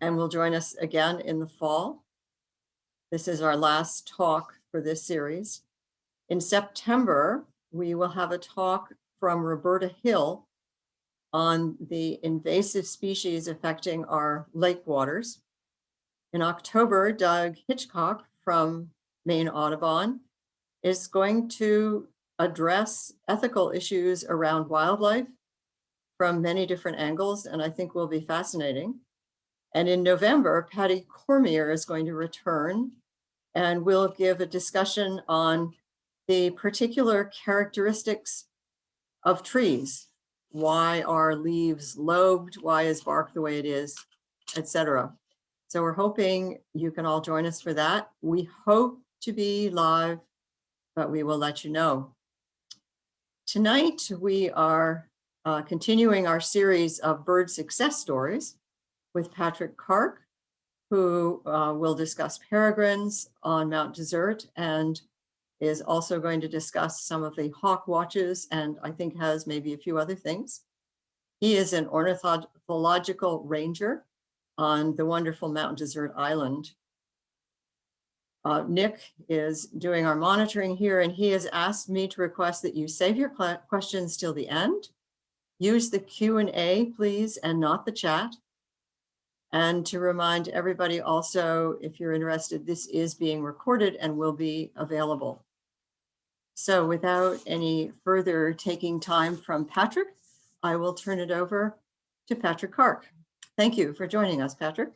and will join us again in the fall. This is our last talk for this series. In September, we will have a talk from Roberta Hill on the invasive species affecting our lake waters. In October, Doug Hitchcock from Maine Audubon is going to address ethical issues around wildlife from many different angles, and I think will be fascinating. And in November, Patty Cormier is going to return and we'll give a discussion on the particular characteristics of trees. Why are leaves lobed? Why is bark the way it is, etc. So we're hoping you can all join us for that. We hope to be live, but we will let you know. Tonight, we are uh, continuing our series of bird success stories with Patrick Kark, who uh, will discuss peregrines on Mount Desert and is also going to discuss some of the hawk watches and I think has maybe a few other things. He is an ornithological ranger on the wonderful Mount Desert Island. Uh, Nick is doing our monitoring here and he has asked me to request that you save your questions till the end. Use the Q&A please and not the chat. And to remind everybody also, if you're interested, this is being recorded and will be available. So without any further taking time from Patrick, I will turn it over to Patrick Kark. Thank you for joining us, Patrick.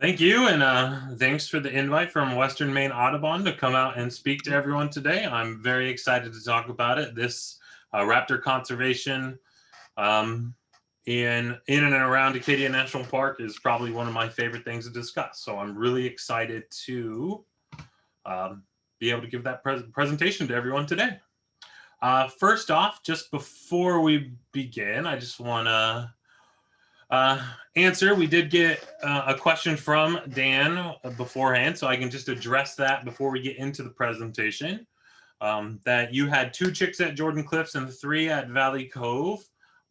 Thank you, and uh, thanks for the invite from Western Maine Audubon to come out and speak to everyone today. I'm very excited to talk about it. This uh, raptor conservation um, in in and around Acadia National Park is probably one of my favorite things to discuss. So I'm really excited to um, be able to give that pre presentation to everyone today. Uh, first off, just before we begin, I just want to uh, answer. We did get uh, a question from Dan beforehand, so I can just address that before we get into the presentation. Um, that you had two chicks at Jordan Cliffs and three at Valley Cove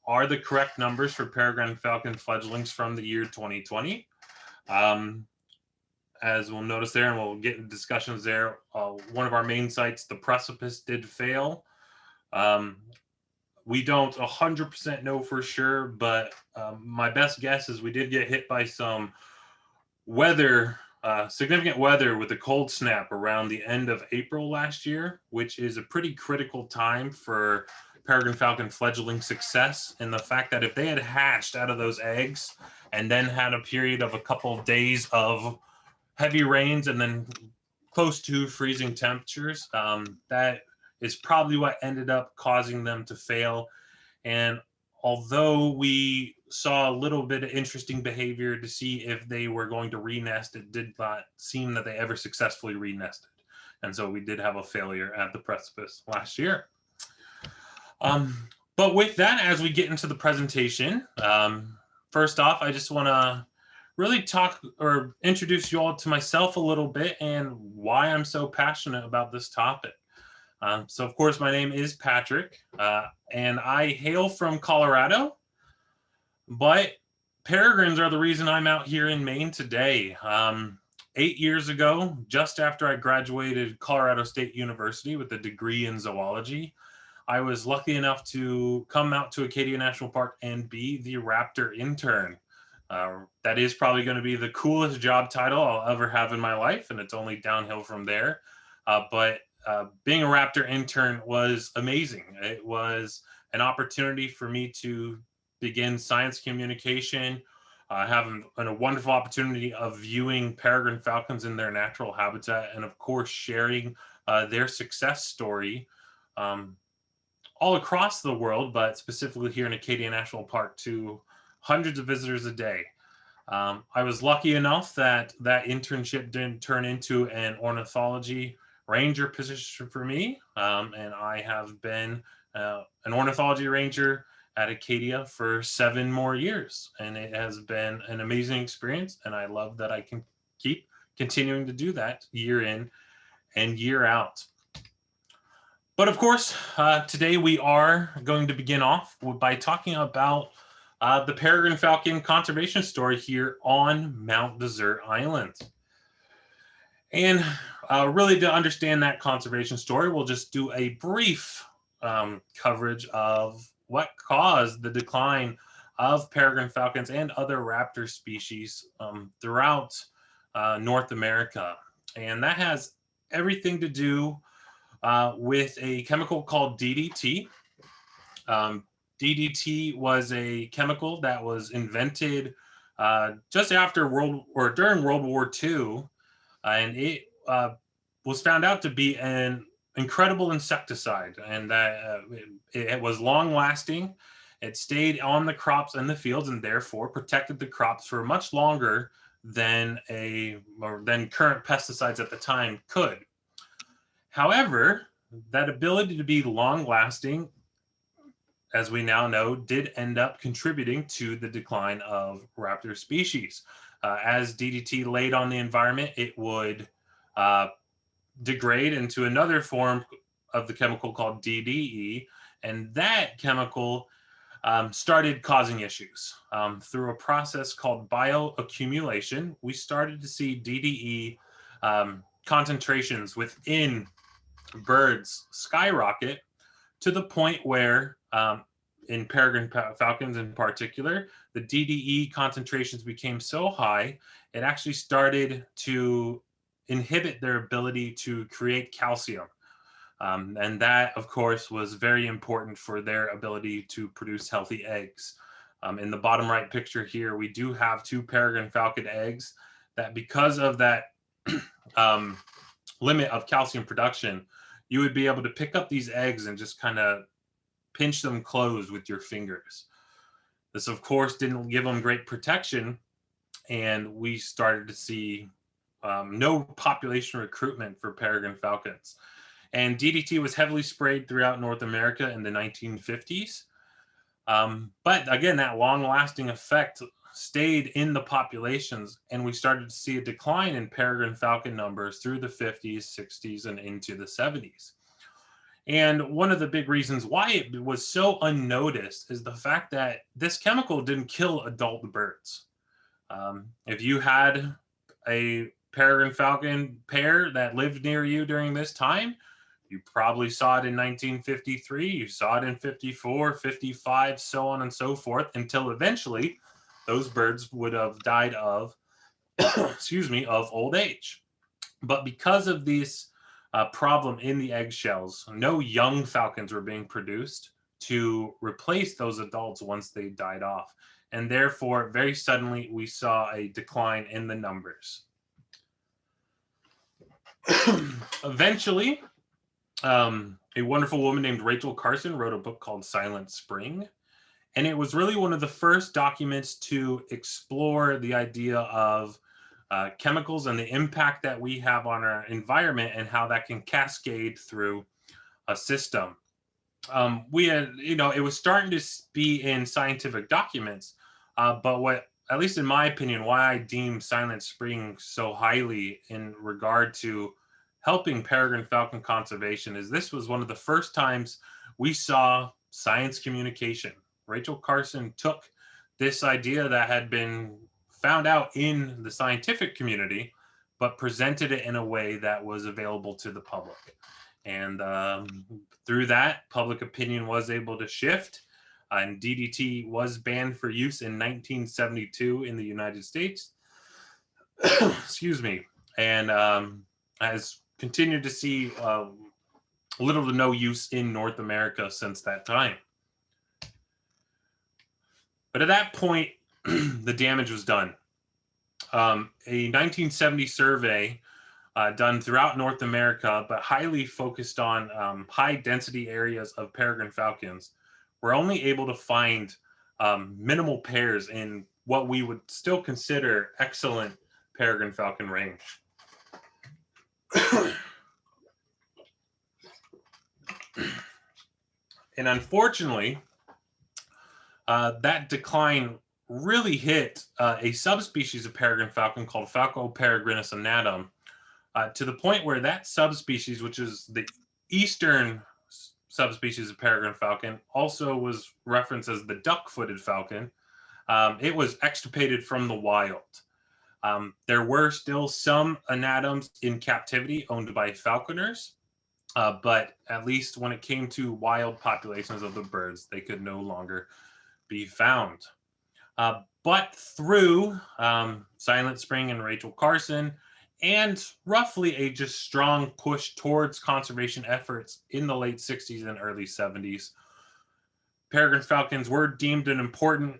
are the correct numbers for peregrine falcon fledglings from the year 2020. Um, as we'll notice there, and we'll get into discussions there, uh, one of our main sites, the precipice did fail. Um, we don't 100% know for sure, but um, my best guess is we did get hit by some weather, uh, significant weather with a cold snap around the end of April last year, which is a pretty critical time for peregrine falcon fledgling success and the fact that if they had hatched out of those eggs and then had a period of a couple of days of heavy rains and then close to freezing temperatures, um, that is probably what ended up causing them to fail. And although we saw a little bit of interesting behavior to see if they were going to renest, it did not seem that they ever successfully renested. And so we did have a failure at the precipice last year. Um, but with that, as we get into the presentation, um, first off, I just want to really talk or introduce you all to myself a little bit and why I'm so passionate about this topic. Um, so of course, my name is Patrick uh, and I hail from Colorado, but peregrines are the reason I'm out here in Maine today. Um, eight years ago, just after I graduated Colorado State University with a degree in zoology, I was lucky enough to come out to Acadia National Park and be the raptor intern. Uh, that is probably going to be the coolest job title I'll ever have in my life, and it's only downhill from there. Uh, but uh, being a raptor intern was amazing. It was an opportunity for me to begin science communication, uh, a wonderful opportunity of viewing peregrine falcons in their natural habitat, and of course sharing uh, their success story um, all across the world, but specifically here in Acadia National Park to hundreds of visitors a day. Um, I was lucky enough that that internship didn't turn into an ornithology ranger position for me. Um, and I have been uh, an ornithology ranger at Acadia for seven more years. And it has been an amazing experience. And I love that I can keep continuing to do that year in and year out. But of course, uh, today we are going to begin off by talking about uh, the peregrine falcon conservation story here on Mount Desert Island. And uh, really to understand that conservation story, we'll just do a brief um, coverage of what caused the decline of peregrine falcons and other raptor species um, throughout uh, North America. And that has everything to do uh, with a chemical called DDT. Um, DDT was a chemical that was invented uh, just after World or during World War II, and it uh, was found out to be an incredible insecticide, and that uh, it, it was long lasting. It stayed on the crops and the fields, and therefore protected the crops for much longer than a or than current pesticides at the time could. However, that ability to be long lasting, as we now know, did end up contributing to the decline of raptor species. Uh, as DDT laid on the environment, it would uh, degrade into another form of the chemical called DDE, and that chemical um, started causing issues. Um, through a process called bioaccumulation, we started to see DDE um, concentrations within birds skyrocket to the point where um, in peregrine falcons in particular, the DDE concentrations became so high, it actually started to inhibit their ability to create calcium. Um, and that, of course, was very important for their ability to produce healthy eggs. Um, in the bottom right picture here, we do have two peregrine falcon eggs that because of that um, limit of calcium production, you would be able to pick up these eggs and just kind of pinch them closed with your fingers. This, of course, didn't give them great protection, and we started to see um, no population recruitment for peregrine falcons. And DDT was heavily sprayed throughout North America in the 1950s. Um, but again, that long lasting effect stayed in the populations, and we started to see a decline in peregrine falcon numbers through the 50s, 60s, and into the 70s. And one of the big reasons why it was so unnoticed is the fact that this chemical didn't kill adult birds. Um, if you had a peregrine falcon pair that lived near you during this time, you probably saw it in 1953, you saw it in 54, 55, so on and so forth, until eventually those birds would have died of, excuse me, of old age. But because of this uh, problem in the eggshells, no young falcons were being produced to replace those adults once they died off. And therefore, very suddenly, we saw a decline in the numbers. Eventually, um, a wonderful woman named Rachel Carson wrote a book called Silent Spring. And it was really one of the first documents to explore the idea of uh, chemicals and the impact that we have on our environment and how that can cascade through a system. Um, we had, you know, it was starting to be in scientific documents, uh, but what, at least in my opinion, why I deem Silent Spring so highly in regard to helping peregrine falcon conservation is this was one of the first times we saw science communication Rachel Carson took this idea that had been found out in the scientific community, but presented it in a way that was available to the public. And um, through that, public opinion was able to shift. And DDT was banned for use in 1972 in the United States. Excuse me. And um, has continued to see uh, little to no use in North America since that time. But at that point, the damage was done. Um, a 1970 survey uh, done throughout North America, but highly focused on um, high density areas of peregrine falcons, were only able to find um, minimal pairs in what we would still consider excellent peregrine falcon range. and unfortunately, uh, that decline really hit uh, a subspecies of peregrine falcon called Falco peregrinus anatum uh, to the point where that subspecies, which is the eastern subspecies of peregrine falcon, also was referenced as the duck-footed falcon um, it was extirpated from the wild. Um, there were still some anatums in captivity owned by falconers, uh, but at least when it came to wild populations of the birds, they could no longer be found. Uh, but through um, Silent Spring and Rachel Carson, and roughly a just strong push towards conservation efforts in the late 60s and early 70s, peregrine falcons were deemed an important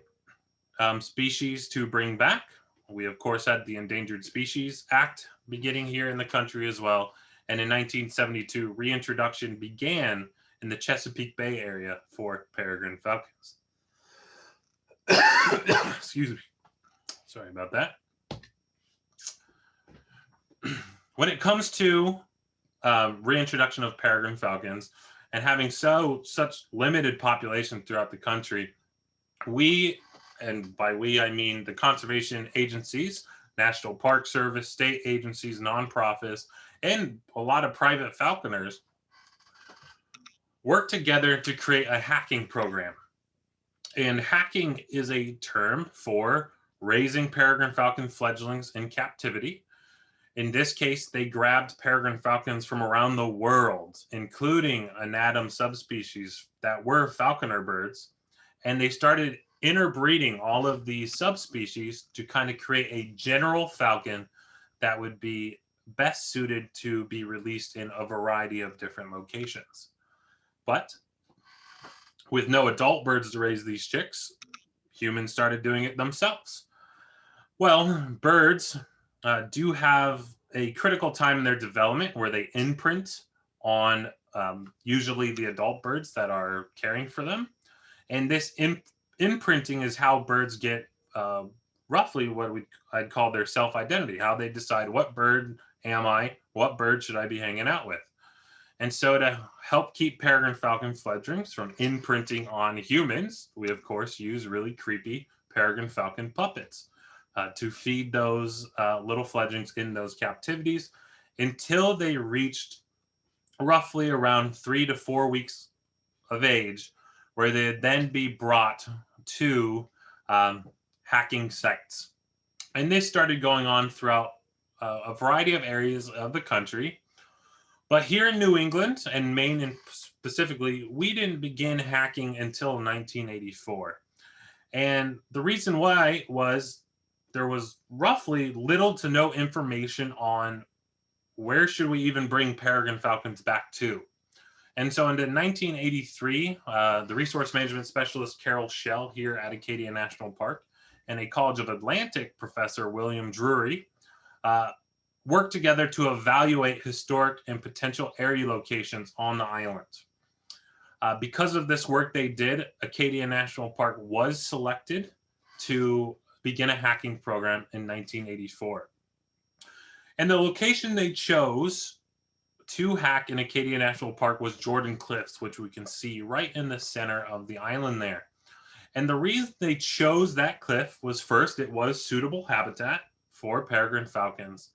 um, species to bring back. We, of course, had the Endangered Species Act beginning here in the country as well. And in 1972, reintroduction began in the Chesapeake Bay area for peregrine falcons. Excuse me. Sorry about that. when it comes to um, reintroduction of peregrine falcons and having so such limited population throughout the country, we, and by we I mean the conservation agencies, National Park Service, state agencies, nonprofits, and a lot of private falconers work together to create a hacking program. And hacking is a term for raising peregrine falcon fledglings in captivity in this case, they grabbed peregrine falcons from around the world, including anatum subspecies that were falconer birds, and they started interbreeding all of these subspecies to kind of create a general falcon that would be best suited to be released in a variety of different locations. But with no adult birds to raise these chicks, humans started doing it themselves. Well, birds uh, do have a critical time in their development where they imprint on um, usually the adult birds that are caring for them. And this imp imprinting is how birds get uh, roughly what we I'd call their self-identity, how they decide what bird am I, what bird should I be hanging out with. And so to help keep peregrine falcon fledglings from imprinting on humans, we of course use really creepy peregrine falcon puppets uh, to feed those uh, little fledglings in those captivities until they reached roughly around three to four weeks of age, where they'd then be brought to um, hacking sites. And this started going on throughout uh, a variety of areas of the country. But here in New England and Maine and specifically, we didn't begin hacking until 1984. And the reason why was there was roughly little to no information on where should we even bring peregrine falcons back to. And so in 1983, uh, the resource management specialist Carol Shell here at Acadia National Park and a College of Atlantic professor, William Drury, uh, worked together to evaluate historic and potential area locations on the island. Uh, because of this work they did, Acadia National Park was selected to begin a hacking program in 1984. And the location they chose to hack in Acadia National Park was Jordan Cliffs, which we can see right in the center of the island there. And the reason they chose that cliff was first, it was suitable habitat for peregrine falcons,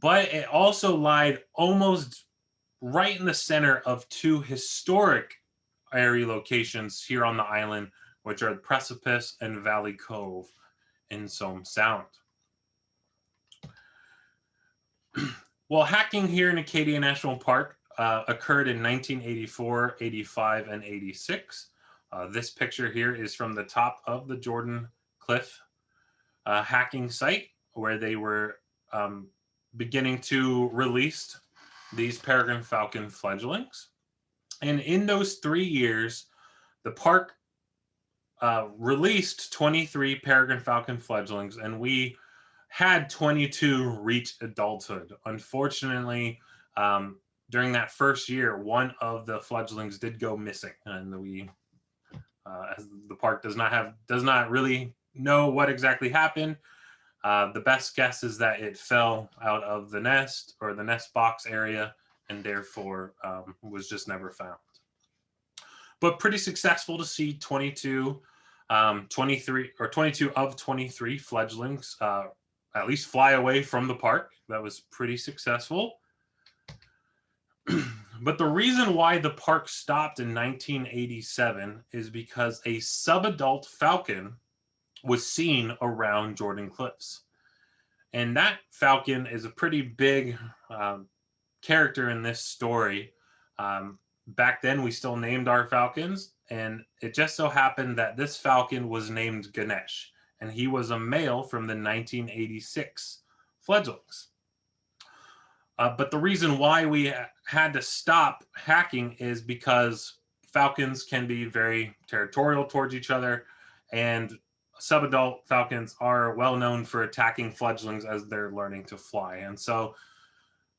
but it also lied almost right in the center of two historic area locations here on the island, which are Precipice and Valley Cove in Somes Sound. well, hacking here in Acadia National Park uh, occurred in 1984, 85, and 86. Uh, this picture here is from the top of the Jordan Cliff uh, hacking site where they were um, beginning to release these peregrine falcon fledglings. And in those three years, the park uh, released 23 peregrine falcon fledglings and we had 22 reach adulthood. Unfortunately, um, during that first year, one of the fledglings did go missing and we, uh, the park does not have, does not really know what exactly happened. Uh, the best guess is that it fell out of the nest or the nest box area and therefore um, was just never found but pretty successful to see 22, um, 23 or 22 of 23 fledglings uh, at least fly away from the park. That was pretty successful. but the reason why the park stopped in 1987 is because a subadult falcon was seen around Jordan Cliffs. And that falcon is a pretty big um, character in this story. Um, back then, we still named our falcons, and it just so happened that this falcon was named Ganesh, and he was a male from the 1986 fledglings. Uh, but the reason why we had to stop hacking is because falcons can be very territorial towards each other, and subadult falcons are well known for attacking fledglings as they're learning to fly. And so,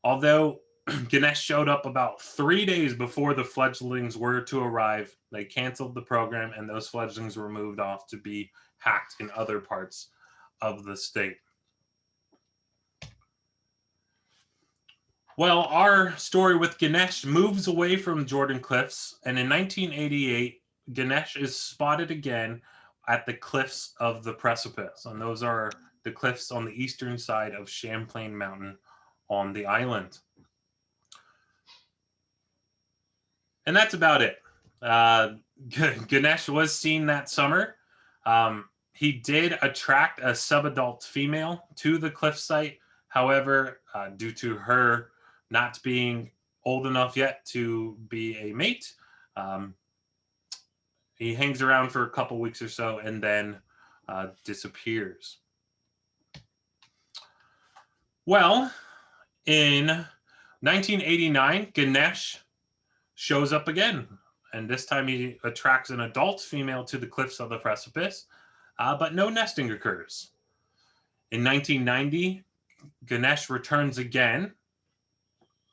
although Ganesh showed up about three days before the fledglings were to arrive, they canceled the program and those fledglings were moved off to be hacked in other parts of the state. Well, our story with Ganesh moves away from Jordan Cliffs, and in 1988, Ganesh is spotted again at the cliffs of the precipice, and those are the cliffs on the eastern side of Champlain Mountain on the island. And that's about it. Uh, Ganesh was seen that summer. Um, he did attract a subadult female to the cliff site. However, uh, due to her not being old enough yet to be a mate. Um, he hangs around for a couple weeks or so and then uh, disappears. Well, in 1989, Ganesh shows up again, and this time he attracts an adult female to the cliffs of the precipice, uh, but no nesting occurs. In 1990, Ganesh returns again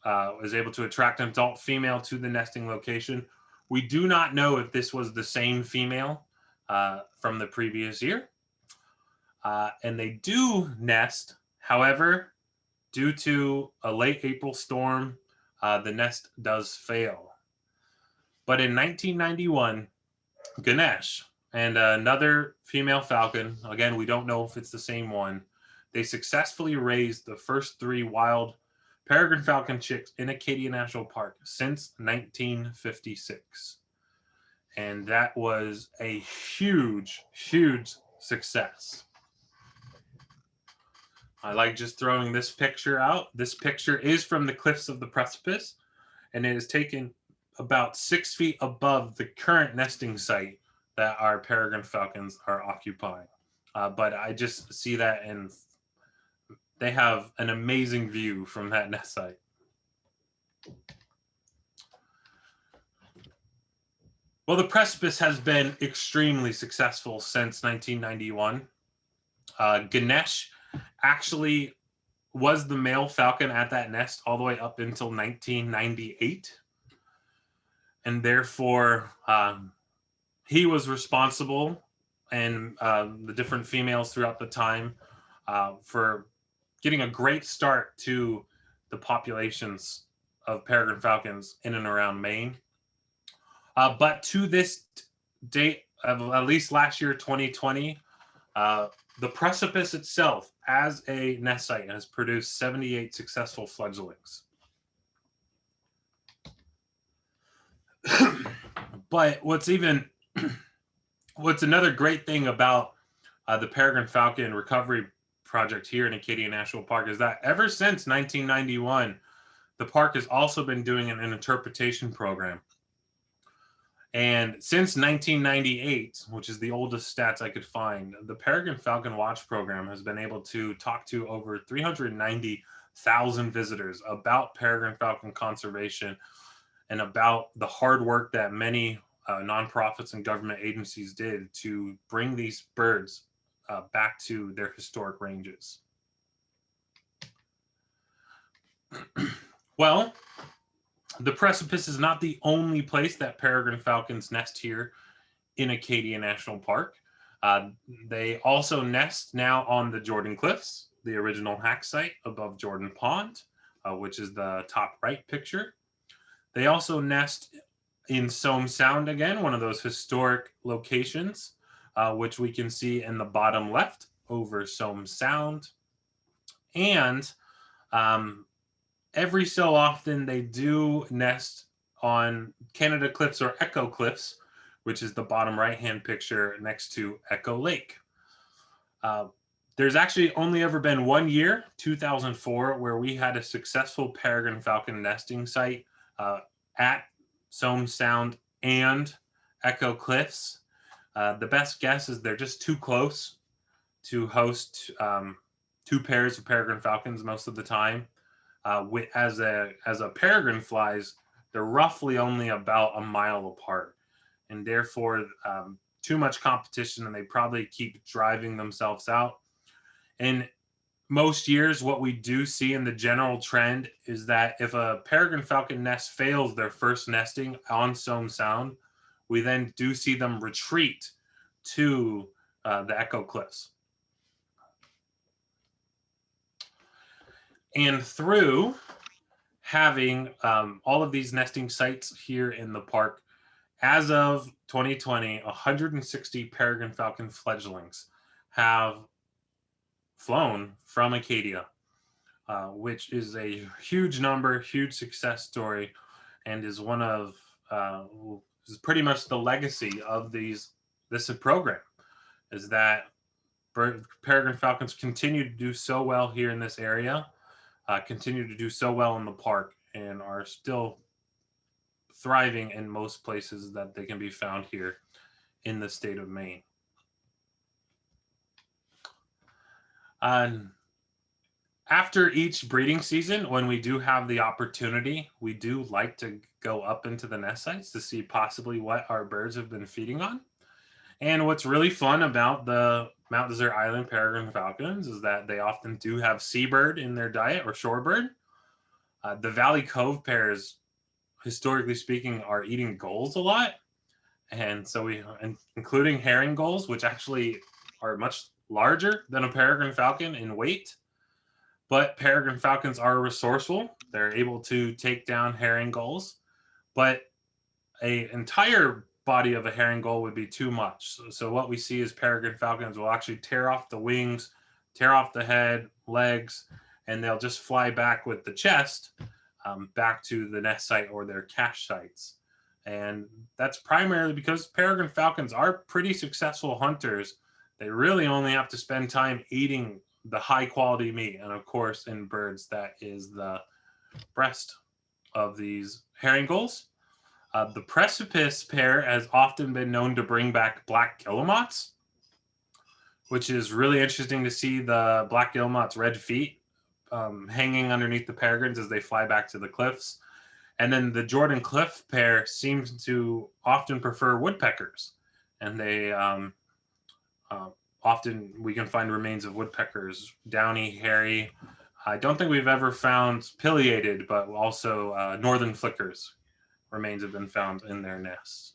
uh, was able to attract an adult female to the nesting location. We do not know if this was the same female uh, from the previous year. Uh, and they do nest. However, due to a late April storm, uh, the nest does fail. But in 1991, Ganesh and another female falcon, again, we don't know if it's the same one, they successfully raised the first three wild peregrine falcon chicks in Acadia National Park since 1956. And that was a huge, huge success. I like just throwing this picture out. This picture is from the cliffs of the precipice, and it is taken about six feet above the current nesting site that our peregrine falcons are occupying. Uh, but I just see that and they have an amazing view from that nest site. Well, the precipice has been extremely successful since 1991. Uh, Ganesh actually was the male falcon at that nest all the way up until 1998. And therefore, um, he was responsible and uh, the different females throughout the time uh, for getting a great start to the populations of peregrine falcons in and around Maine. Uh, but to this date of at least last year, 2020, uh, the precipice itself as a nest site has produced 78 successful fledglings. but what's even, what's another great thing about uh, the peregrine falcon recovery project here in Acadia National Park is that ever since 1991, the park has also been doing an, an interpretation program. And since 1998, which is the oldest stats I could find, the Peregrine Falcon Watch program has been able to talk to over 390,000 visitors about peregrine falcon conservation and about the hard work that many uh, nonprofits and government agencies did to bring these birds uh, back to their historic ranges. well, the precipice is not the only place that peregrine falcons nest here in Acadia National Park. Uh, they also nest now on the Jordan Cliffs, the original hack site above Jordan Pond, uh, which is the top right picture. They also nest in Somes Sound again, one of those historic locations uh, which we can see in the bottom left over Somes Sound. And um, every so often they do nest on Canada Cliffs or Echo Cliffs, which is the bottom right-hand picture next to Echo Lake. Uh, there's actually only ever been one year, 2004, where we had a successful peregrine falcon nesting site uh, at Somes Sound and Echo Cliffs. Uh, the best guess is they're just too close to host um, two pairs of peregrine falcons most of the time. Uh, as a as a peregrine flies, they're roughly only about a mile apart, and therefore um, too much competition, and they probably keep driving themselves out. And most years, what we do see in the general trend is that if a peregrine falcon nest fails their first nesting on Somes Sound, we then do see them retreat to uh, the Echo Cliffs. And through having um, all of these nesting sites here in the park, as of 2020, 160 peregrine falcon fledglings have flown from Acadia, uh, which is a huge number, huge success story, and is one of uh, is pretty much the legacy of these this program. Is that peregrine falcons continue to do so well here in this area, uh, continue to do so well in the park, and are still thriving in most places that they can be found here in the state of Maine. Um, after each breeding season, when we do have the opportunity, we do like to go up into the nest sites to see possibly what our birds have been feeding on. And what's really fun about the Mount Desert Island peregrine falcons is that they often do have seabird in their diet or shorebird. Uh, the Valley Cove pairs, historically speaking, are eating gulls a lot. And so we, including herring gulls, which actually are much larger than a peregrine falcon in weight. But peregrine falcons are resourceful. They're able to take down herring gulls. But a entire body of a herring gull would be too much. So, so what we see is peregrine falcons will actually tear off the wings, tear off the head, legs, and they'll just fly back with the chest um, back to the nest site or their cache sites. And that's primarily because peregrine falcons are pretty successful hunters. They really only have to spend time eating the high quality meat. And of course, in birds, that is the breast of these herring gulls. Uh, the precipice pair has often been known to bring back black guillemots, which is really interesting to see the black guillemot's red feet um, hanging underneath the peregrines as they fly back to the cliffs. And then the Jordan Cliff pair seems to often prefer woodpeckers, and they um, uh, often we can find remains of woodpeckers, downy, hairy. I don't think we've ever found pileated, but also uh, northern flickers remains have been found in their nests.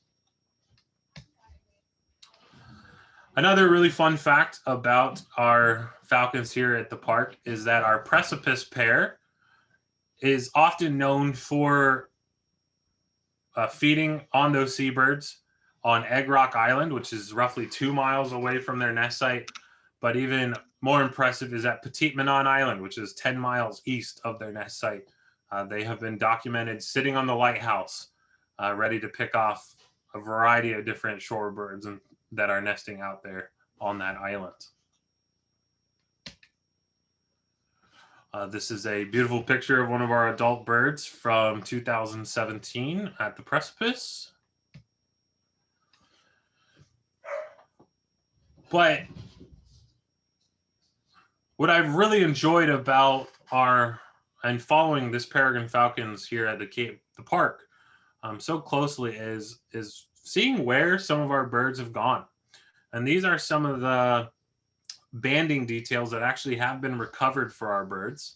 Another really fun fact about our falcons here at the park is that our precipice pair is often known for uh, feeding on those seabirds on Egg Rock Island, which is roughly two miles away from their nest site. But even more impressive is at Petit Manan Island, which is 10 miles east of their nest site. Uh, they have been documented sitting on the lighthouse, uh, ready to pick off a variety of different shorebirds and, that are nesting out there on that island. Uh, this is a beautiful picture of one of our adult birds from 2017 at the precipice. But what I've really enjoyed about our and following this peregrine falcons here at the Cape the park um, so closely is is seeing where some of our birds have gone. And these are some of the banding details that actually have been recovered for our birds.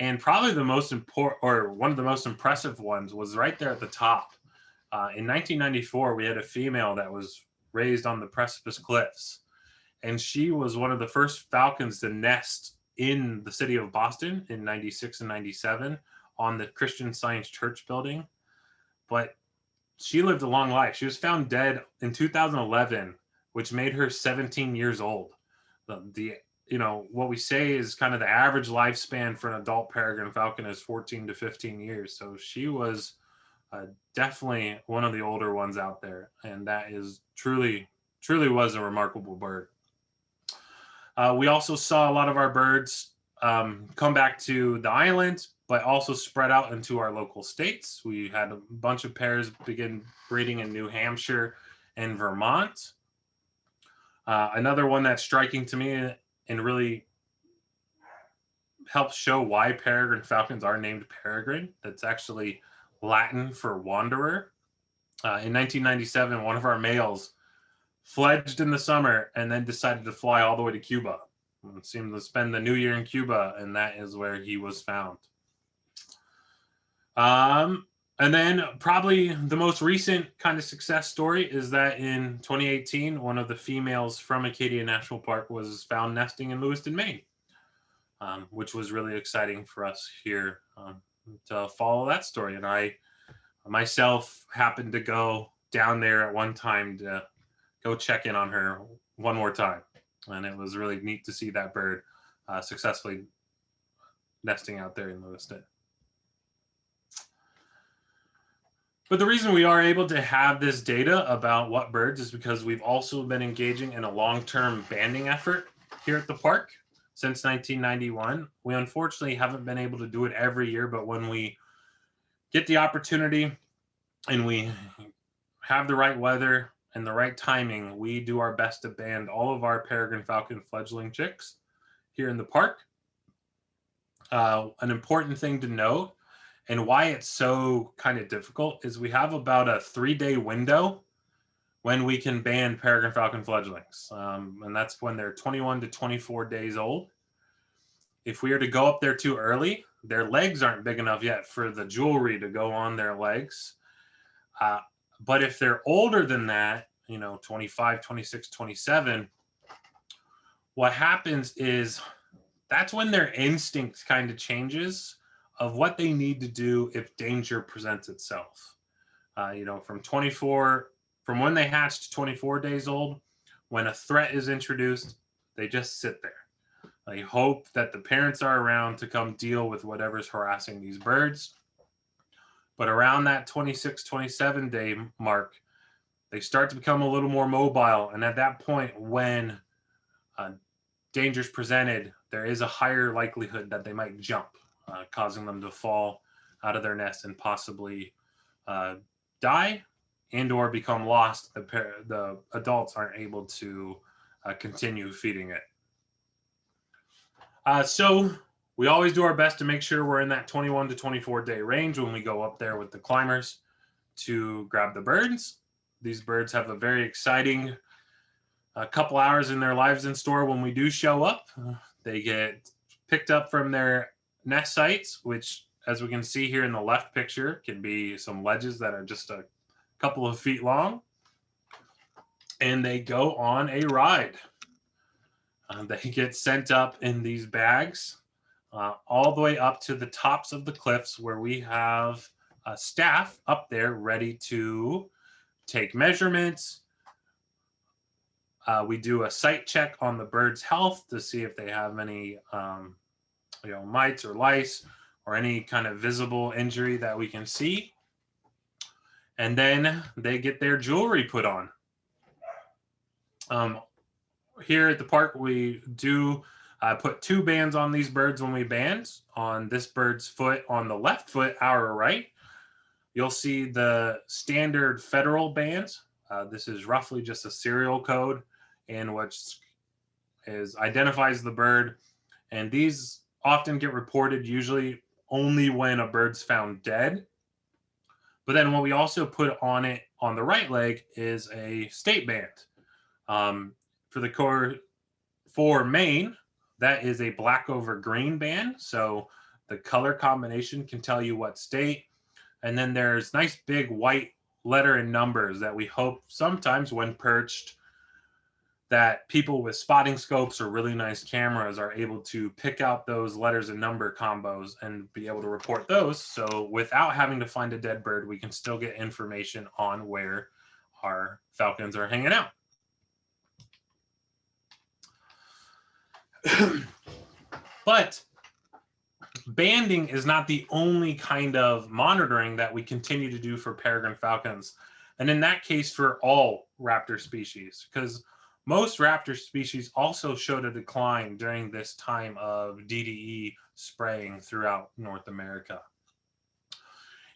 And probably the most important, or one of the most impressive ones was right there at the top. Uh, in 1994, we had a female that was raised on the precipice cliffs. And she was one of the first falcons to nest in the city of Boston in 96 and 97 on the Christian Science Church building. But she lived a long life. She was found dead in 2011, which made her 17 years old. The, the you know what we say is kind of the average lifespan for an adult peregrine falcon is 14 to 15 years. So she was uh, definitely one of the older ones out there, and that is truly truly was a remarkable bird. Uh, we also saw a lot of our birds um, come back to the island, but also spread out into our local states. We had a bunch of pairs begin breeding in New Hampshire and Vermont. Uh, another one that's striking to me and really helps show why peregrine falcons are named peregrine. That's actually Latin for wanderer. Uh, in 1997, one of our males fledged in the summer and then decided to fly all the way to Cuba. Seemed to spend the new year in Cuba, and that is where he was found. Um, and then probably the most recent kind of success story is that in 2018, one of the females from Acadia National Park was found nesting in Lewiston, Maine, um, which was really exciting for us here um, to follow that story. And I myself happened to go down there at one time to go check in on her one more time. And it was really neat to see that bird uh, successfully nesting out there in Lewiston. But the reason we are able to have this data about what birds is because we've also been engaging in a long-term banding effort here at the park since 1991. We unfortunately haven't been able to do it every year, but when we get the opportunity and we have the right weather and the right timing, we do our best to band all of our peregrine falcon fledgling chicks here in the park. Uh, an important thing to note and why it's so kind of difficult is we have about a three day window when we can ban peregrine falcon fledglings. Um, and that's when they're 21 to 24 days old. If we are to go up there too early, their legs aren't big enough yet for the jewelry to go on their legs. Uh, but if they're older than that, you know, 25, 26, 27, what happens is that's when their instinct kind of changes of what they need to do if danger presents itself. Uh, you know, from 24, from when they hatch to 24 days old, when a threat is introduced, they just sit there. They hope that the parents are around to come deal with whatever's harassing these birds. But around that 26, 27 day mark, they start to become a little more mobile. And at that point, when uh, dangers presented, there is a higher likelihood that they might jump uh, causing them to fall out of their nest and possibly uh, die and or become lost. The, the adults aren't able to uh, continue feeding it. Uh, so we always do our best to make sure we're in that 21 to 24 day range when we go up there with the climbers to grab the birds. These birds have a very exciting a uh, couple hours in their lives in store when we do show up. They get picked up from their nest sites, which as we can see here in the left picture, can be some ledges that are just a couple of feet long. And they go on a ride. Uh, they get sent up in these bags uh, all the way up to the tops of the cliffs where we have a staff up there ready to take measurements. Uh, we do a site check on the bird's health to see if they have any um, you know, mites or lice or any kind of visible injury that we can see. And then they get their jewelry put on. Um, here at the park, we do uh, put two bands on these birds when we band. On this bird's foot, on the left foot, our right, you'll see the standard federal band. Uh, this is roughly just a serial code in which is identifies the bird. And these often get reported usually only when a bird's found dead. But then what we also put on it on the right leg is a state band. Um, for the core for Maine, that is a black over green band. So the color combination can tell you what state. And then there's nice big white letter and numbers that we hope sometimes when perched that people with spotting scopes or really nice cameras are able to pick out those letters and number combos and be able to report those. So without having to find a dead bird, we can still get information on where our falcons are hanging out. but banding is not the only kind of monitoring that we continue to do for peregrine falcons. And in that case, for all raptor species, because most raptor species also showed a decline during this time of DDE spraying throughout North America.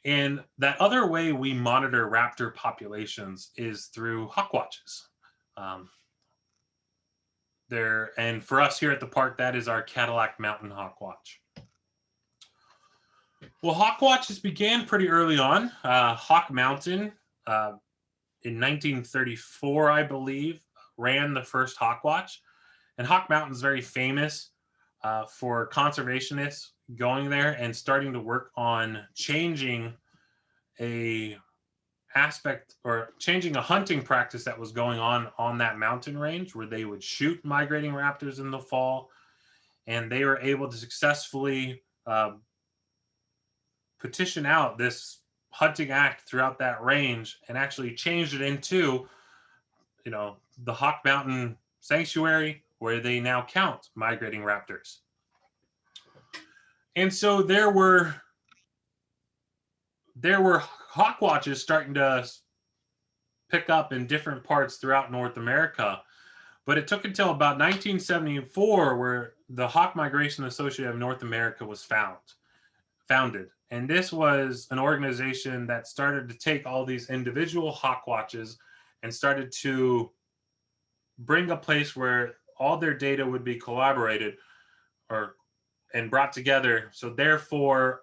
And that other way we monitor raptor populations is through hawk watches. Um, there, and for us here at the park, that is our Cadillac Mountain Hawk Watch. Well, Hawk Watches began pretty early on. Uh, Hawk Mountain uh, in 1934, I believe, ran the first Hawk Watch. And Hawk Mountain is very famous uh, for conservationists going there and starting to work on changing a aspect or changing a hunting practice that was going on on that mountain range where they would shoot migrating raptors in the fall. And they were able to successfully uh, petition out this hunting act throughout that range and actually changed it into you know the hawk mountain sanctuary where they now count migrating raptors. And so there were there were hawk watches starting to pick up in different parts throughout North America. But it took until about 1974 where the Hawk Migration Association of North America was found, founded. And this was an organization that started to take all these individual hawk watches and started to bring a place where all their data would be collaborated or and brought together. So therefore,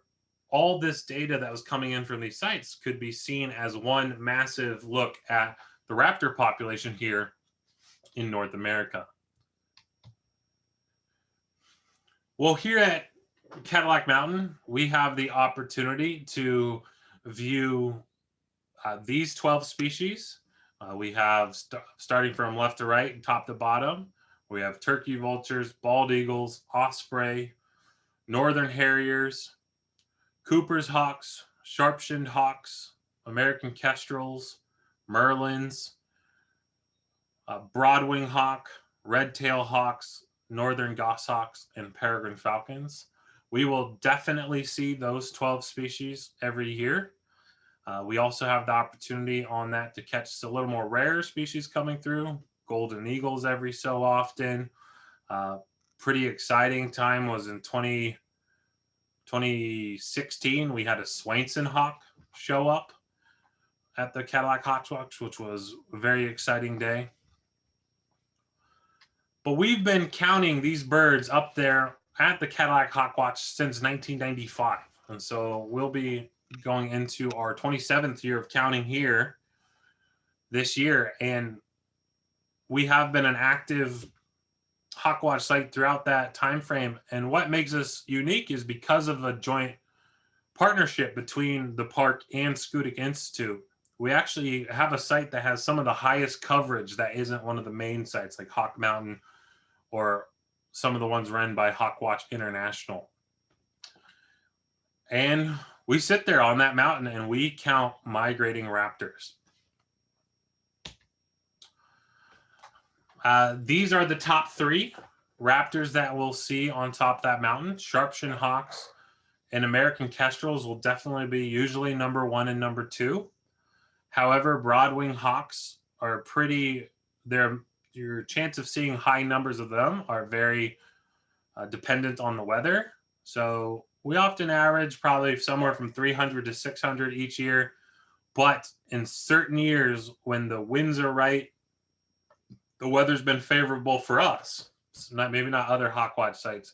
all this data that was coming in from these sites could be seen as one massive look at the raptor population here in North America. Well, here at Cadillac Mountain, we have the opportunity to view uh, these 12 species. Uh, we have st starting from left to right, and top to bottom. We have turkey vultures, bald eagles, osprey, northern harriers, Cooper's hawks, sharp-shinned hawks, American kestrels, merlins, uh, broadwing hawk, red-tail hawks, northern goshawks, and peregrine falcons. We will definitely see those 12 species every year. Uh, we also have the opportunity on that to catch a little more rare species coming through, golden eagles every so often. Uh, pretty exciting time was in 20, 2016, we had a Swainson Hawk show up at the Cadillac Hawk Watch, which was a very exciting day. But we've been counting these birds up there at the Cadillac Hawk Watch since 1995. And so we'll be going into our 27th year of counting here this year. And we have been an active Hawkwatch site throughout that time frame. And what makes us unique is because of a joint partnership between the park and Schoodic Institute. We actually have a site that has some of the highest coverage that isn't one of the main sites like Hawk Mountain or some of the ones run by Hawkwatch International. And we sit there on that mountain and we count migrating raptors. Uh, these are the top three raptors that we'll see on top that mountain. Sharpshin hawks and American kestrels will definitely be usually number one and number two. However, broadwing hawks are pretty, their your chance of seeing high numbers of them are very uh, dependent on the weather. So we often average probably somewhere from 300 to 600 each year. But in certain years, when the winds are right the weather's been favorable for us. Not maybe not other Hawkwatch sites.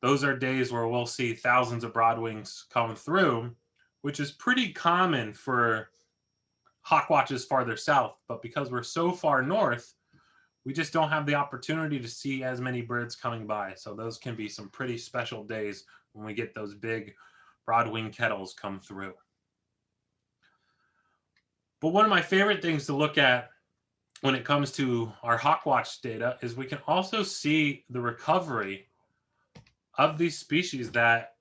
Those are days where we'll see thousands of broadwings come through, which is pretty common for Hawkwatches farther south. But because we're so far north, we just don't have the opportunity to see as many birds coming by. So those can be some pretty special days when we get those big broadwing kettles come through. But one of my favorite things to look at when it comes to our Hawkwatch data is we can also see the recovery of these species that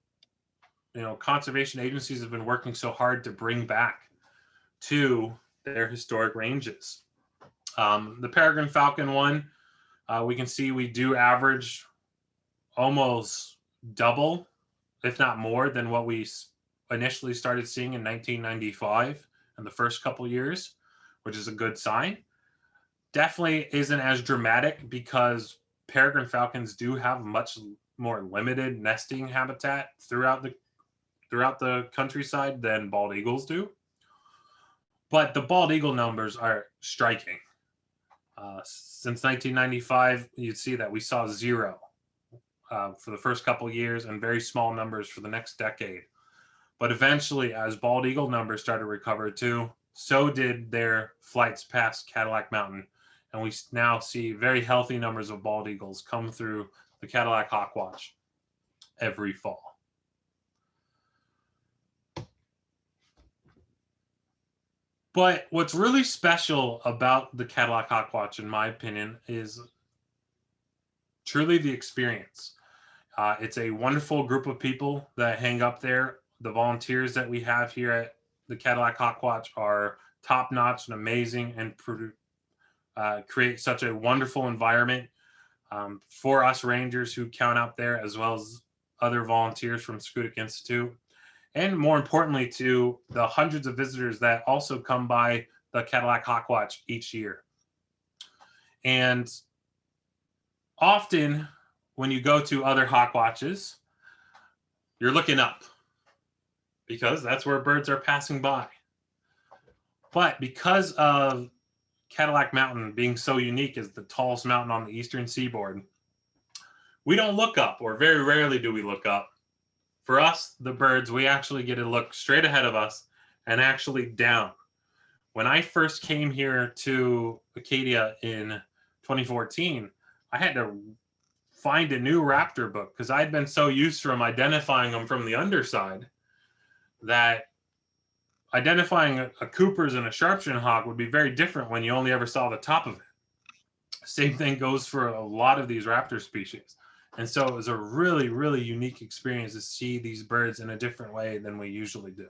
you know conservation agencies have been working so hard to bring back to their historic ranges. Um, the peregrine falcon one, uh, we can see we do average almost double, if not more, than what we initially started seeing in 1995 in the first couple years, which is a good sign. Definitely isn't as dramatic because peregrine falcons do have much more limited nesting habitat throughout the throughout the countryside than bald eagles do. But the bald eagle numbers are striking. Uh, since 1995, you'd see that we saw zero uh, for the first couple years and very small numbers for the next decade. But eventually, as bald eagle numbers started to recover too, so did their flights past Cadillac Mountain. And we now see very healthy numbers of bald eagles come through the Cadillac Hawkwatch every fall. But what's really special about the Cadillac Hawkwatch, in my opinion, is truly the experience. Uh, it's a wonderful group of people that hang up there. The volunteers that we have here at the Cadillac Hawkwatch are top notch and amazing and uh, create such a wonderful environment um, for us rangers who count out there as well as other volunteers from Schoodic Institute. And more importantly to the hundreds of visitors that also come by the Cadillac Hawkwatch each year. And often when you go to other hawk watches, you're looking up because that's where birds are passing by. But because of Cadillac Mountain being so unique as the tallest mountain on the eastern seaboard, we don't look up, or very rarely do we look up. For us, the birds, we actually get to look straight ahead of us and actually down. When I first came here to Acadia in 2014, I had to find a new raptor book because I'd been so used from identifying them from the underside that identifying a, a Cooper's and a Sharpshin hawk would be very different when you only ever saw the top of it. Same thing goes for a lot of these raptor species. And so it was a really, really unique experience to see these birds in a different way than we usually do.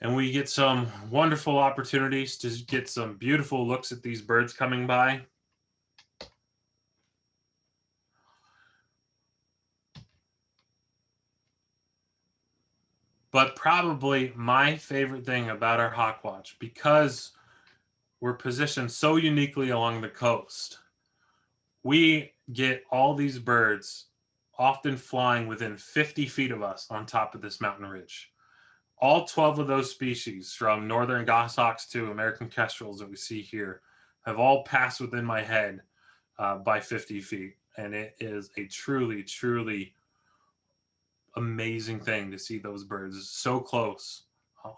And we get some wonderful opportunities to get some beautiful looks at these birds coming by. But probably my favorite thing about our Hawk Watch, because we're positioned so uniquely along the coast, we get all these birds often flying within 50 feet of us on top of this mountain ridge. All 12 of those species, from northern goshawks to American kestrels that we see here, have all passed within my head uh, by 50 feet. And it is a truly, truly amazing thing to see those birds so close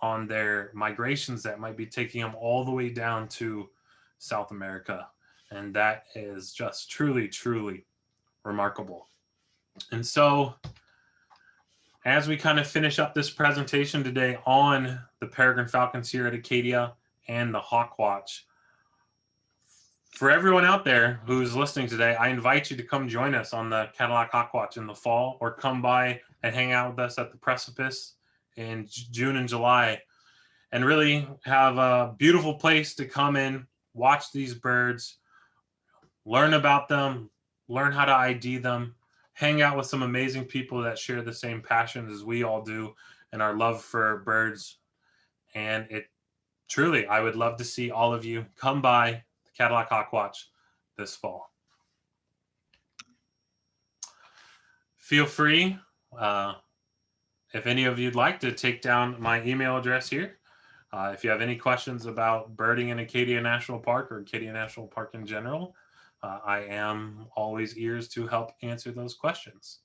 on their migrations that might be taking them all the way down to South America. And that is just truly, truly remarkable. And so as we kind of finish up this presentation today on the peregrine falcons here at Acadia and the Hawkwatch, for everyone out there who's listening today, I invite you to come join us on the Cadillac Hawkwatch in the fall or come by and hang out with us at the precipice in June and July and really have a beautiful place to come in, watch these birds, learn about them, learn how to ID them, hang out with some amazing people that share the same passions as we all do and our love for birds. And it truly, I would love to see all of you come by Cadillac Hawkwatch this fall. Feel free, uh, if any of you'd like to take down my email address here. Uh, if you have any questions about birding in Acadia National Park or Acadia National Park in general, uh, I am always ears to help answer those questions.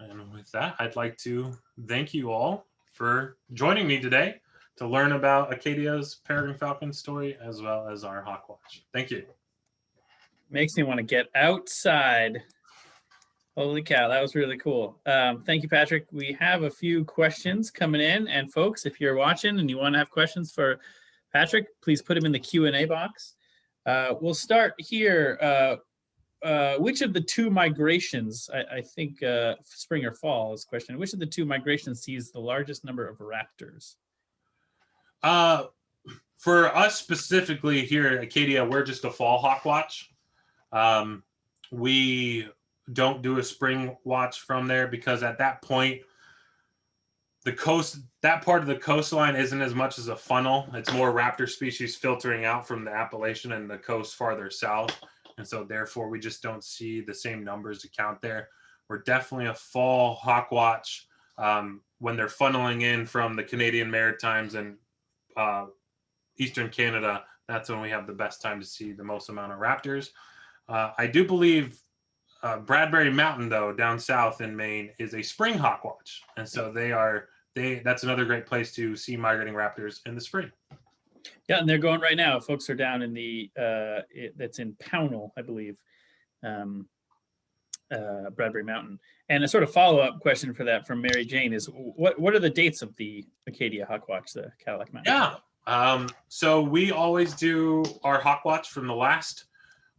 And with that, I'd like to thank you all for joining me today to learn about Acadia's Peregrine Falcon story as well as our Hawkwatch. Thank you. Makes me want to get outside. Holy cow, that was really cool. Um, thank you, Patrick. We have a few questions coming in. And folks, if you're watching and you want to have questions for Patrick, please put them in the Q&A box. Uh, we'll start here. Uh, uh, which of the two migrations, I, I think uh, spring or fall is question, which of the two migrations sees the largest number of raptors? Uh, for us specifically here at Acadia, we're just a fall hawk watch. Um, we don't do a spring watch from there because at that point, the coast, that part of the coastline isn't as much as a funnel. It's more raptor species filtering out from the Appalachian and the coast farther south. And so therefore we just don't see the same numbers to count there. We're definitely a fall hawk watch um, when they're funneling in from the Canadian Maritimes and uh, Eastern Canada. That's when we have the best time to see the most amount of raptors. Uh, I do believe uh, Bradbury Mountain, though, down south in Maine, is a spring hawk watch, and so they are they. That's another great place to see migrating raptors in the spring. Yeah, and they're going right now. Folks are down in the, uh, it, that's in Pownal, I believe, um, uh, Bradbury Mountain. And a sort of follow-up question for that from Mary Jane is what, what are the dates of the Acadia Hawk Watch, the Cadillac Mountain? Yeah. Um, so we always do our hawk watch from the last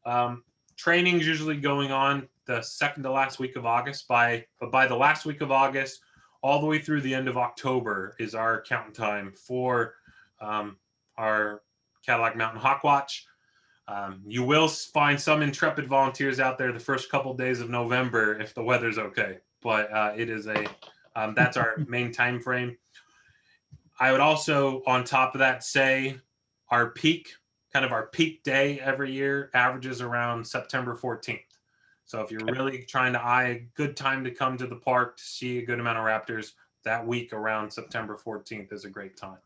um, training's usually going on the second to last week of August. By but by the last week of August, all the way through the end of October is our count time for um, our Cadillac Mountain Hawk Watch. Um, you will find some intrepid volunteers out there the first couple days of November if the weather's okay. But uh, it is a um, that's our main time frame. I would also, on top of that, say our peak, kind of our peak day every year, averages around September 14th. So if you're really trying to eye a good time to come to the park to see a good amount of raptors, that week around September 14th is a great time.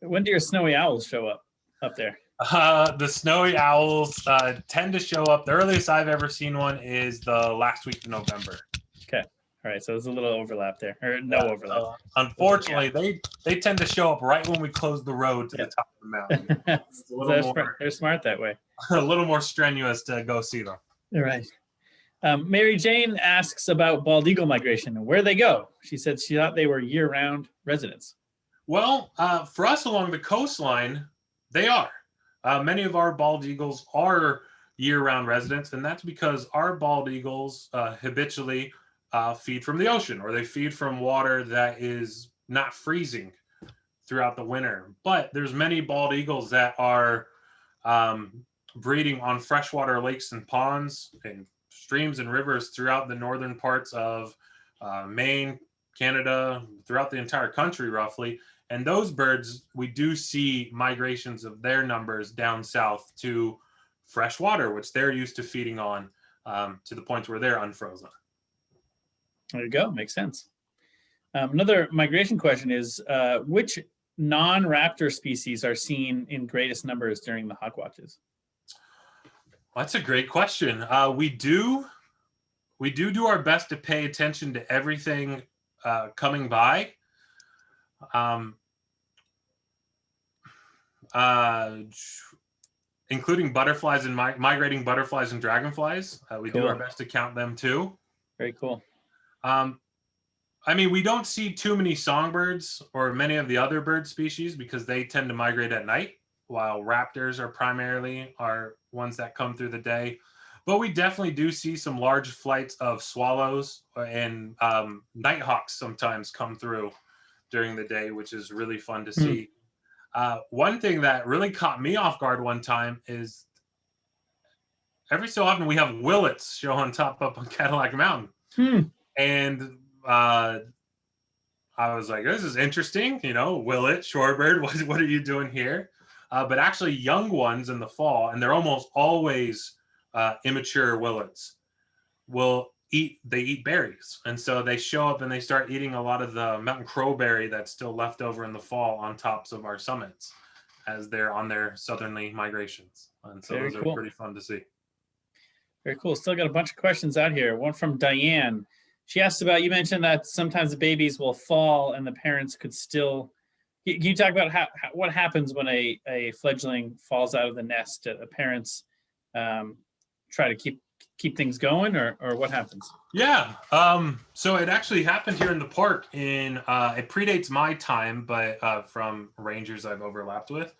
When do your snowy owls show up up there? Uh, the snowy owls uh, tend to show up. The earliest I've ever seen one is the last week of November. Okay. All right, so there's a little overlap there, or no Yeah, overlap. so unfortunately, they they tend to show up right when we close the road to Yeah. the top of the mountain. they're, more- smart, they're smart that way. a little more strenuous to go see them. All right. Um, Mary Jane asks about bald eagle migration and where they go. She said she thought they were year-round residents. Well, uh, for us along the coastline, they are. Uh, many of our bald eagles are year-round residents, and that's because our bald eagles uh, habitually uh, feed from the ocean, or they feed from water that is not freezing throughout the winter. But there's many bald eagles that are um, breeding on freshwater lakes and ponds and streams and rivers throughout the northern parts of uh, Maine, Canada, throughout the entire country, roughly. And those birds, we do see migrations of their numbers down south to fresh water, which they're used to feeding on um, to the point where they're unfrozen. There you go. Makes sense. Um, another migration question is uh, which non-raptor species are seen in greatest numbers during the hawk watches? That's a great question. Uh, we do, we do do our best to pay attention to everything uh, coming by. Um, uh, including butterflies and mi- migrating butterflies and dragonflies. Uh, we do our best to count them too. Very cool. Um, I mean, we don't see too many songbirds or many of the other bird species because they tend to migrate at night, while raptors are primarily are ones that come through the day. But we definitely do see some large flights of swallows and um, nighthawks sometimes come through during the day, which is really fun to Hmm. see. Uh, one thing that really caught me off guard one time is every so often we have willets show on top up on Cadillac Mountain Hmm. and uh, I was like, "This is interesting." You know, Willet, Shorebird, what what are you doing here? Uh, but actually, young ones in the fall, and they're almost always uh, immature willets, will eat. They eat berries, and so they show up and they start eating a lot of the mountain crowberry that's still left over in the fall on tops of our summits, as they're on their southerly migrations. And so Very those cool. are pretty fun to see. Very cool. Still got a bunch of questions out here. One from Diane. She asked about, you mentioned that sometimes the babies will fall and the parents could still, can you talk about how, what happens when a, a fledgling falls out of the nest? The parents um, try to keep, keep things going or, or what happens? Yeah. Um, so it actually happened here in the park in uh, it predates my time, but uh, from rangers I've overlapped with.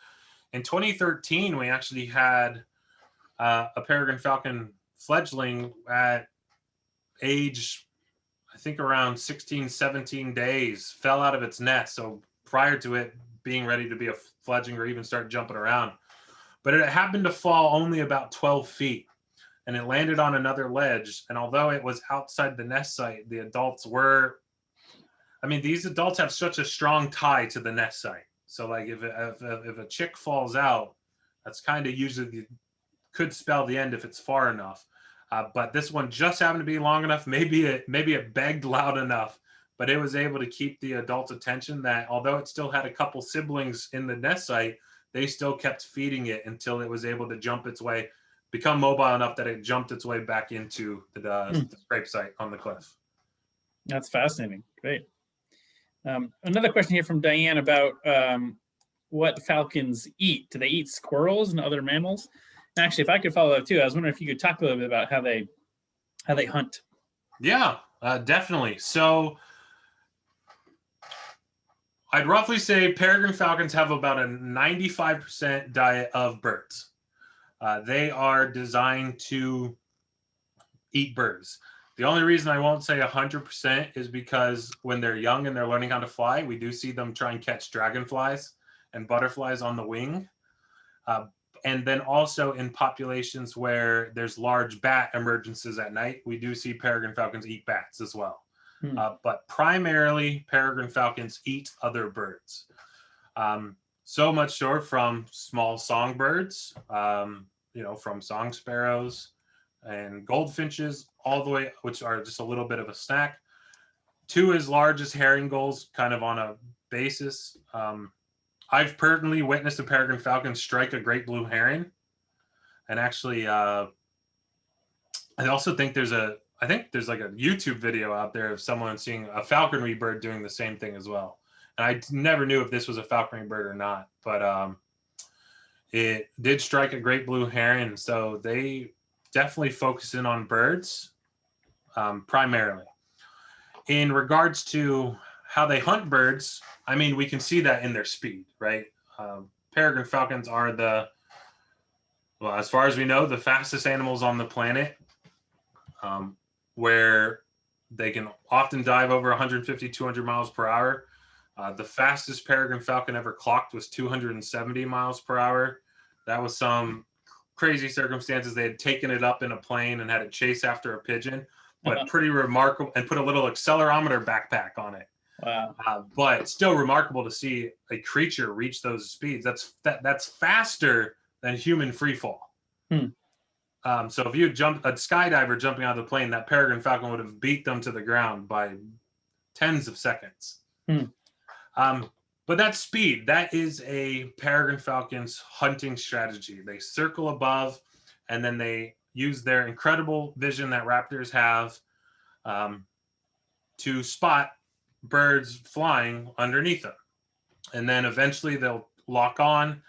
In 2013, we actually had uh, a peregrine falcon fledgling at age, I think around 16, 17 days, fell out of its nest. So prior to it being ready to be a fledgling or even start jumping around, but it happened to fall only about 12 feet and it landed on another ledge. And although it was outside the nest site, the adults were I mean, these adults have such a strong tie to the nest site. So like if, if, if a chick falls out, that's kind of usually could spell the end if it's far enough. Uh, but this one just happened to be long enough. Maybe it maybe it begged loud enough, but it was able to keep the adult's attention. That although it still had a couple siblings in the nest site, they still kept feeding it until it was able to jump its way, become mobile enough that it jumped its way back into the, uh, Hmm. the scrape site on the cliff. That's fascinating. Great. Um, another question here from Diane about um, what falcons eat. Do they eat squirrels and other mammals? And actually, if I could follow up too, I was wondering if you could talk a little bit about how they how they hunt. Yeah, uh, definitely. So I'd roughly say peregrine falcons have about a 95% diet of birds. Uh, they are designed to eat birds. The only reason I won't say 100% is because when they're young and they're learning how to fly, we do see them try and catch dragonflies and butterflies on the wing. Uh, and then also in populations where there's large bat emergences at night, we do see peregrine falcons eat bats as well. Hmm. Uh, but primarily, peregrine falcons eat other birds. Um, so much so from small songbirds, um, you know, from song sparrows and goldfinches, all the way, which are just a little bit of a snack, to as large as herring gulls, kind of on a basis. Um, I've personally witnessed a peregrine falcon strike a great blue heron, and actually, uh, I also think there's a, I think there's like a YouTube video out there of someone seeing a falconry bird doing the same thing as well. And I never knew if this was a falconry bird or not, but um, it did strike a great blue heron. So they definitely focus in on birds um, primarily. In regards to how they hunt birds, I mean, we can see that in their speed, right? Um, peregrine falcons are the, well, as far as we know, the fastest animals on the planet, um, where they can often dive over 150, 200 miles per hour. Uh, the fastest peregrine falcon ever clocked was 270 miles per hour. That was some crazy circumstances. They had taken it up in a plane and had it chase after a pigeon, but pretty remarkable and put a little accelerometer backpack on it. Wow. Uh, but still remarkable to see a creature reach those speeds. That's that that's faster than human free fall. Hmm. Um, so if you jumped a skydiver jumping out of the plane, that peregrine falcon would have beat them to the ground by tens of seconds. Hmm. Um, but that speed, that is a peregrine falcon's hunting strategy. They circle above, and then they use their incredible vision that raptors have um, to spot birds flying underneath them. And then eventually they'll lock on.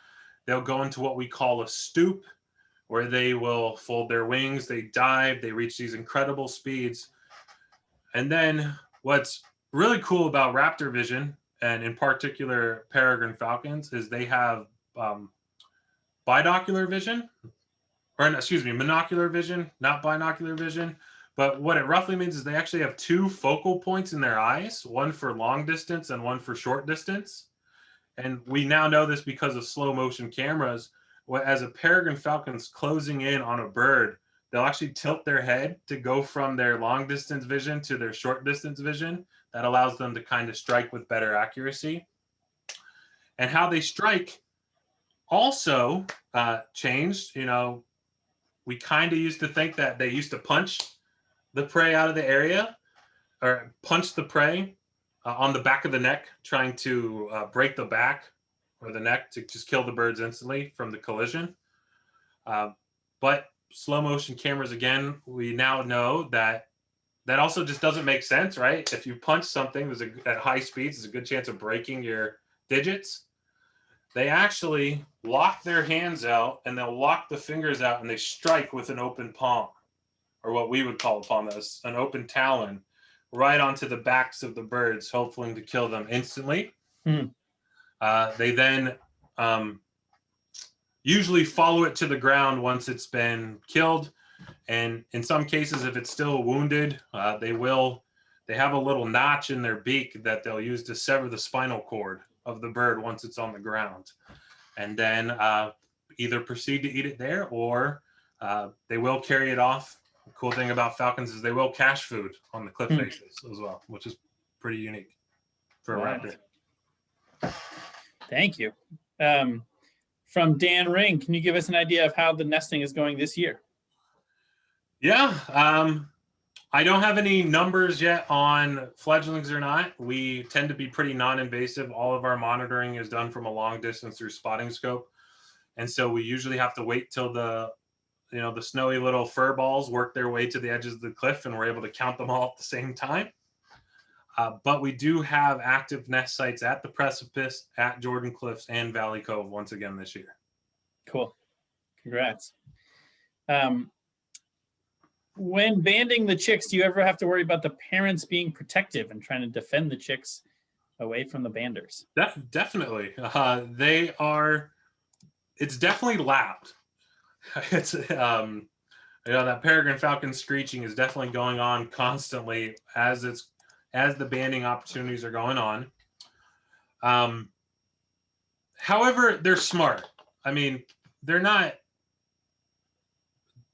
They'll go into what we call a stoop, where they will fold their wings, they dive, they reach these incredible speeds. And then what's really cool about raptor vision, and in particular peregrine falcons, is they have um, binocular vision, or excuse me, monocular vision, not binocular vision. But what it roughly means is they actually have two focal points in their eyes, one for long distance and one for short distance. And we now know this because of slow motion cameras. As a peregrine falcon's closing in on a bird, they'll actually tilt their head to go from their long distance vision to their short distance vision. That allows them to kind of strike with better accuracy. And how they strike also uh, changed. You know, we kind of used to think that they used to punch the prey out of the area or punch the prey uh, on the back of the neck, trying to uh, break the back or the neck to just kill the birds instantly from the collision. Uh, but slow motion cameras, again, we now know that that also just doesn't make sense, right? If you punch something there's a, at high speeds, there's a good chance of breaking your digits. They actually lock their hands out and they'll lock the fingers out and they strike with an open palm or what we would call a palm, an open talon, right onto the backs of the birds, hoping to kill them instantly. Hmm. Uh, they then um, usually follow it to the ground once it's been killed. And in some cases, if it's still wounded, uh, they will, they have a little notch in their beak that they'll use to sever the spinal cord of the bird once it's on the ground. And then uh, either proceed to eat it there or uh, they will carry it off cool thing about falcons is they will cache food on the cliff Hmm. faces as well, which is pretty unique. for a raptor. Thank you. Um, from Dan Ring, can you give us an idea of how the nesting is going this year? Yeah, um, I don't have any numbers yet on fledglings or not. We tend to be pretty non-invasive. All of our monitoring is done from a long distance through spotting scope. And so we usually have to wait till the, you know, the snowy little fur balls work their way to the edges of the cliff and we're able to count them all at the same time. Uh, but we do have active nest sites at the precipice, at Jordan Cliffs and Valley Cove once again this year. Cool. Congrats. Um, when banding the chicks, do you ever have to worry about the parents being protective and trying to defend the chicks away from the banders? Def- definitely. Uh, they are, it's definitely loud. It's, um, you know, that peregrine falcon screeching is definitely going on constantly as it's, as the banding opportunities are going on. Um, however, they're smart. I mean, they're not,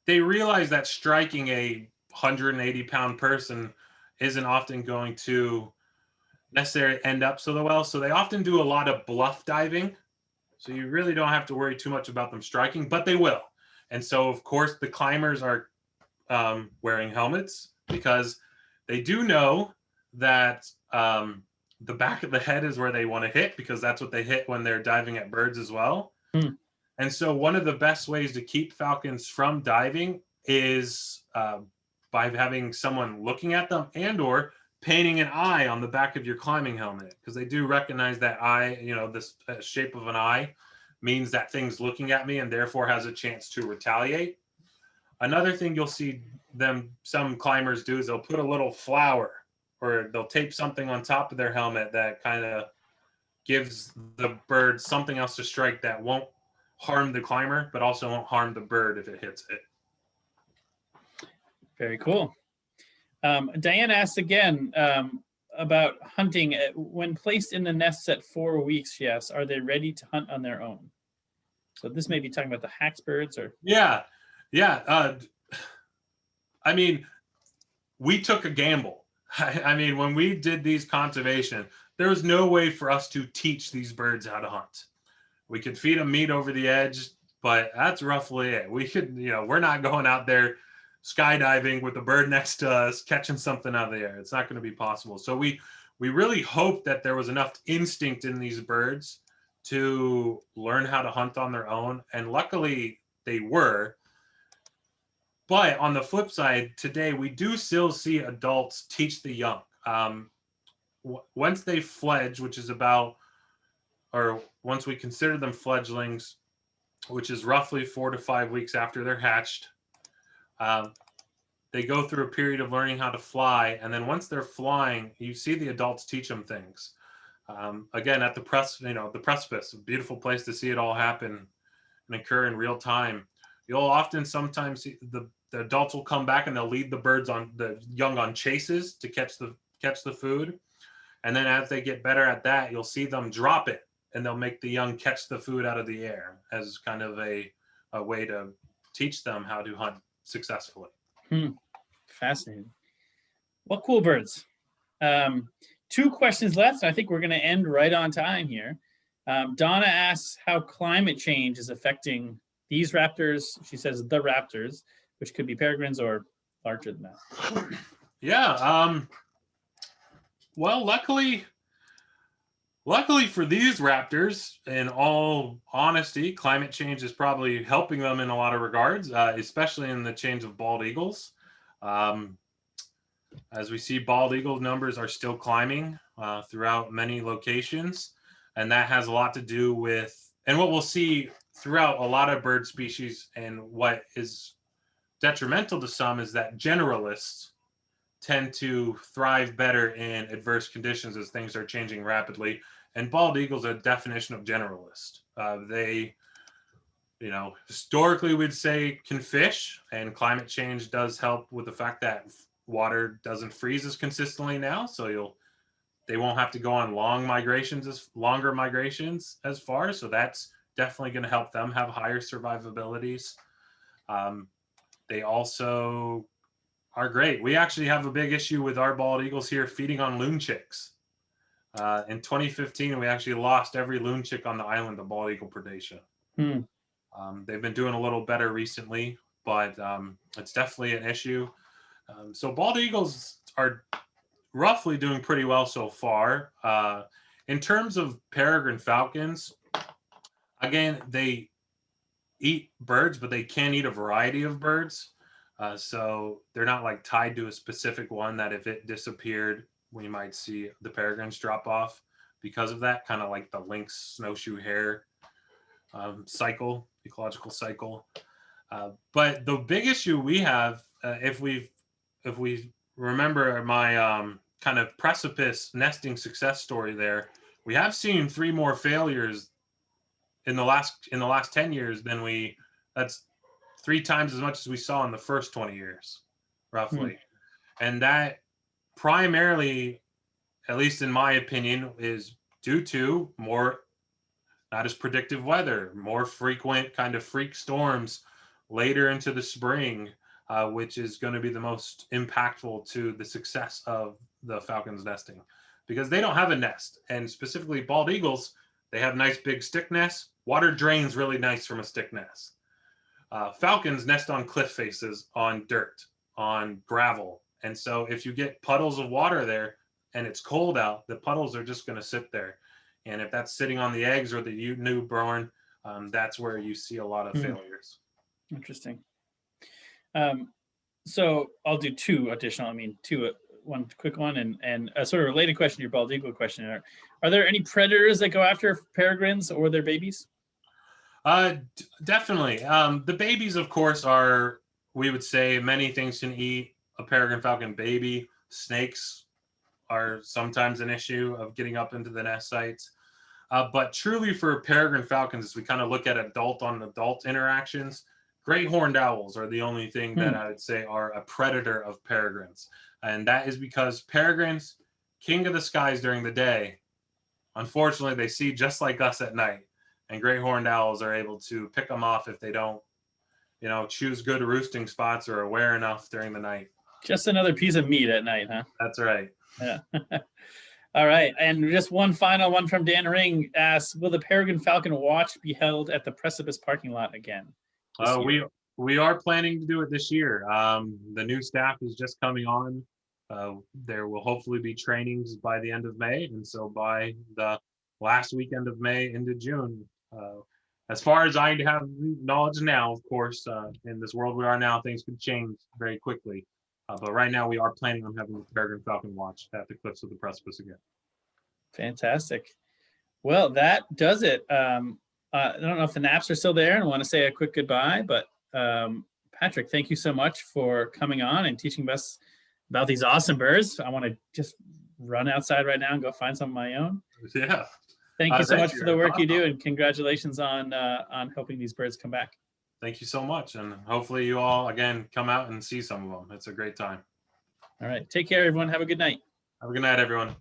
they realize that striking a 180 pound person isn't often going to necessarily end up so well. So they often do a lot of bluff diving. So you really don't have to worry too much about them striking, but they will. And so, of course, the climbers are um, wearing helmets because they do know that um, the back of the head is where they want to hit because that's what they hit when they're diving at birds as well. Hmm. And so, one of the best ways to keep falcons from diving is uh, by having someone looking at them and/or painting an eye on the back of your climbing helmet because they do recognize that eye, you know, this uh, shape of an eye means that thing's looking at me and therefore has a chance to retaliate. Another thing you'll see them, some climbers do is they'll put a little flower or they'll tape something on top of their helmet that kind of gives the bird something else to strike that won't harm the climber, but also won't harm the bird if it hits it. Very cool. Um, Diane asked again um, about hunting. Uh, When placed in the nests at four weeks, yes, are they ready to hunt on their own? So this may be talking about the hax birds or, Yeah, yeah. Uh, I mean, we took a gamble. I, I mean, when we did these conservation, there was no way for us to teach these birds how to hunt. We could feed them meat over the edge, but that's roughly it. We could, you know, we're not going out there skydiving with a bird next to us, catching something out of the air. It's not going to be possible. So we we really hoped that there was enough instinct in these birds to learn how to hunt on their own, and luckily they were. But on the flip side, today we do still see adults teach the young. Um, once they fledge, which is about, or once we consider them fledglings, which is roughly four to five weeks after they're hatched, um, they go through a period of learning how to fly. And then once they're flying, you see the adults teach them things. Um, again, at the press, you know, the precipice, a beautiful place to see it all happen and occur in real time. You'll often sometimes see the, the adults will come back and they'll lead the birds on the young on chases to catch the catch the food. And then as they get better at that, you'll see them drop it and they'll make the young catch the food out of the air as kind of a, a way to teach them how to hunt successfully. Hmm. fascinating. Well, cool birds. Um, two questions left. I think we're going to end right on time here. Um, Donna asks how climate change is affecting these raptors. She says the raptors, which could be peregrines or larger than that. Yeah. Um, well, luckily, luckily for these raptors, in all honesty, climate change is probably helping them in a lot of regards, uh, especially in the change of bald eagles. Um, as we see, bald eagle numbers are still climbing uh, throughout many locations, and that has a lot to do with, and what we'll see throughout a lot of bird species, and what is detrimental to some is that generalists tend to thrive better in adverse conditions as things are changing rapidly. And bald eagles are a definition of generalist. Uh, they, you know, historically we'd say can fish, and climate change does help with the fact that water doesn't freeze as consistently now. So you'll, they won't have to go on long migrations as longer migrations as far. So that's definitely going to help them have higher survivabilities. Um, they also are great. We actually have a big issue with our bald eagles here feeding on loon chicks. Uh, in 2015, we actually lost every loon chick on the island to bald eagle predation. Hmm. Um, they've been doing a little better recently, but um, it's definitely an issue. Um, so bald eagles are roughly doing pretty well so far. Uh, in terms of peregrine falcons, again, they eat birds, but they can eat a variety of birds. Uh, so they're not like tied to a specific one that if it disappeared, we might see the peregrines drop off because of that, kind of like the lynx snowshoe hare um, cycle, ecological cycle. Uh, but the big issue we have, uh, if we if we remember my um, kind of precipice nesting success story there, we have seen three more failures in the last in the last 10 years than we that's three times as much as we saw in the first 20 years roughly and that primarily at least in my opinion is due to more not as predictive weather more frequent kind of freak storms later into the spring uh, which is going to be the most impactful to the success of the falcons nesting. Because they don't have a nest and specifically bald eagles they have nice big stick nests. Water drains really nice from a stick nest. Uh, falcons nest on cliff faces on dirt on gravel and so if you get puddles of water there and it's cold out the puddles are just going to sit there and if that's sitting on the eggs or the newborn um, that's where you see a lot of Hmm. failures Interesting. Um, so I'll do two additional, I mean, two, uh, one quick one and, and a sort of related question to your bald eagle question. Are, are there any predators that go after peregrines or their babies? Uh, definitely. Um, the babies, of course, are we would say many things can eat a peregrine falcon baby. Snakes are sometimes an issue of getting up into the nest sites. Uh, but truly, for peregrine falcons, as we kind of look at adult on adult interactions, great horned owls are the only thing that I would say are a predator of peregrines, and that is because peregrines, king of the skies during the day, unfortunately, they see just like us at night and great horned owls are able to pick them off if they don't you know choose good roosting spots or aware enough during the night Just another piece of meat at night, huh? that's right Yeah. All right. And just one final one from Dan Ring asks, will the Peregrine Falcon watch be held at the Precipice parking lot again? this uh, we we are planning to do it this year um, the new staff is just coming on uh, there will hopefully be trainings by the end of may and so by the last weekend of may into june uh, as far as i have knowledge now of course uh, in this world we are now things could change very quickly uh, but right now we are planning on having the peregrine falcon watch at the cliffs of the precipice again Fantastic. Well, that does it. Um, uh, I don't know if the naps are still there and want to say a quick goodbye, but um, Patrick, thank you so much for coming on and teaching us about these awesome birds. I want to just run outside right now and go find some of my own. yeah Thank Uh, you so thank much you. for the work you do and congratulations on uh, on helping these birds come back. Thank you so much and hopefully you all again come out and see some of them it's a great time All right. Take care, everyone. Have a good night. have a good night everyone